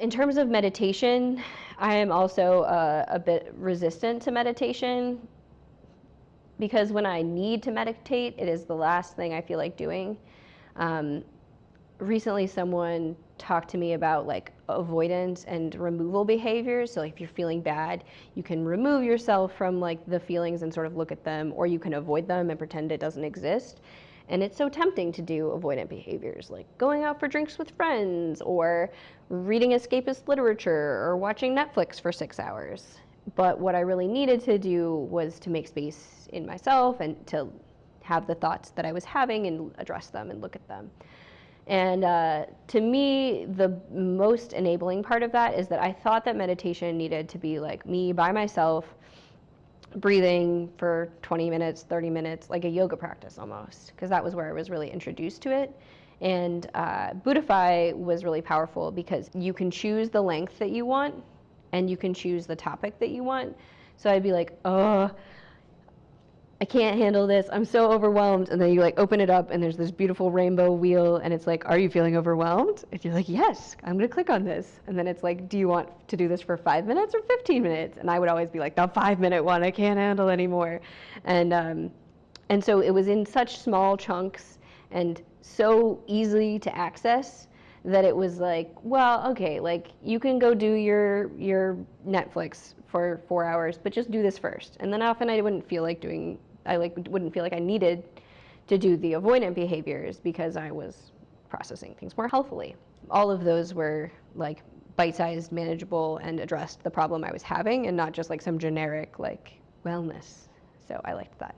In terms of meditation, I am also uh, a bit resistant to meditation because when I need to meditate, it is the last thing I feel like doing. Um, recently, someone talked to me about like avoidance and removal behaviors. So, if you're feeling bad, you can remove yourself from like the feelings and sort of look at them, or you can avoid them and pretend it doesn't exist. And it's so tempting to do avoidant behaviors like going out for drinks with friends, or reading escapist literature, or watching Netflix for six hours. But what I really needed to do was to make space in myself and to have the thoughts that I was having and address them and look at them. And uh, to me, the most enabling part of that is that I thought that meditation needed to be like me by myself, breathing for 20 minutes, 30 minutes, like a yoga practice almost, because that was where I was really introduced to it. And uh, was really powerful because you can choose the length that you want and you can choose the topic that you want. So I'd be like, oh, I can't handle this. I'm so overwhelmed. And then you like open it up and there's this beautiful rainbow wheel and it's like, are you feeling overwhelmed? And you're like, yes, I'm going to click on this. And then it's like, do you want to do this for five minutes or 15 minutes? And I would always be like, the five minute one, I can't handle anymore. And, um, and so it was in such small chunks and so easy to access that it was like, well, okay, like you can go do your your Netflix for four hours, but just do this first. And then often I wouldn't feel like doing I like wouldn't feel like I needed to do the avoidant behaviors because I was processing things more healthfully. All of those were like bite-sized, manageable, and addressed the problem I was having, and not just like some generic like wellness. So I liked that.